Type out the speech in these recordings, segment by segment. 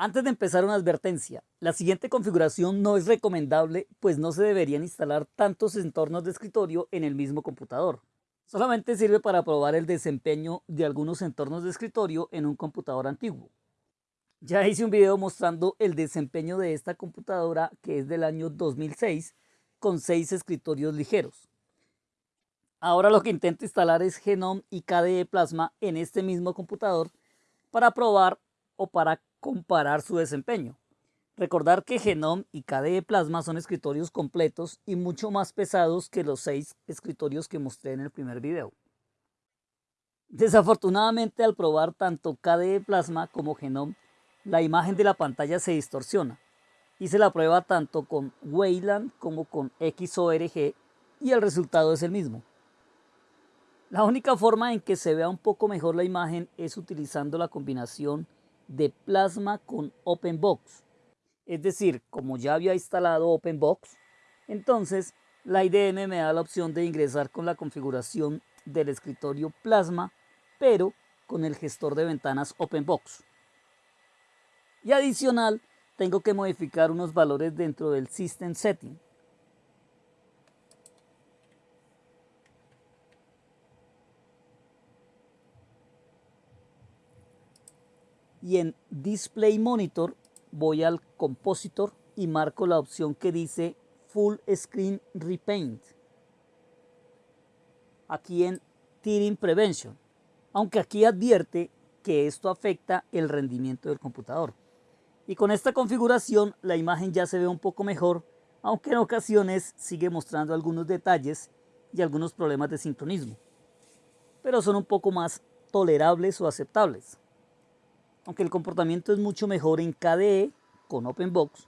Antes de empezar una advertencia, la siguiente configuración no es recomendable pues no se deberían instalar tantos entornos de escritorio en el mismo computador. Solamente sirve para probar el desempeño de algunos entornos de escritorio en un computador antiguo. Ya hice un video mostrando el desempeño de esta computadora que es del año 2006 con 6 escritorios ligeros. Ahora lo que intento instalar es Genome y KDE Plasma en este mismo computador para probar o para comparar su desempeño. Recordar que Genome y KDE Plasma son escritorios completos y mucho más pesados que los seis escritorios que mostré en el primer video. Desafortunadamente al probar tanto KDE Plasma como Genome, la imagen de la pantalla se distorsiona. Hice la prueba tanto con Wayland como con XORG y el resultado es el mismo. La única forma en que se vea un poco mejor la imagen es utilizando la combinación de Plasma con OpenBox. Es decir, como ya había instalado OpenBox, entonces la IDM me da la opción de ingresar con la configuración del escritorio Plasma, pero con el gestor de ventanas OpenBox. Y adicional, tengo que modificar unos valores dentro del System Setting. Y en Display Monitor voy al Compositor y marco la opción que dice Full Screen Repaint. Aquí en Tearing Prevention, aunque aquí advierte que esto afecta el rendimiento del computador. Y con esta configuración la imagen ya se ve un poco mejor, aunque en ocasiones sigue mostrando algunos detalles y algunos problemas de sincronismo. Pero son un poco más tolerables o aceptables aunque el comportamiento es mucho mejor en KDE con OpenBox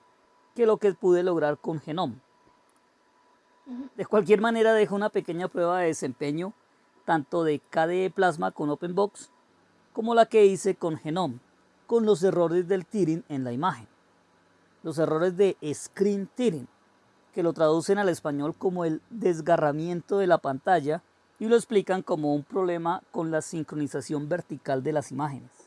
que lo que pude lograr con Genome. De cualquier manera dejo una pequeña prueba de desempeño tanto de KDE Plasma con OpenBox como la que hice con Genome, con los errores del tearing en la imagen. Los errores de screen tearing, que lo traducen al español como el desgarramiento de la pantalla y lo explican como un problema con la sincronización vertical de las imágenes.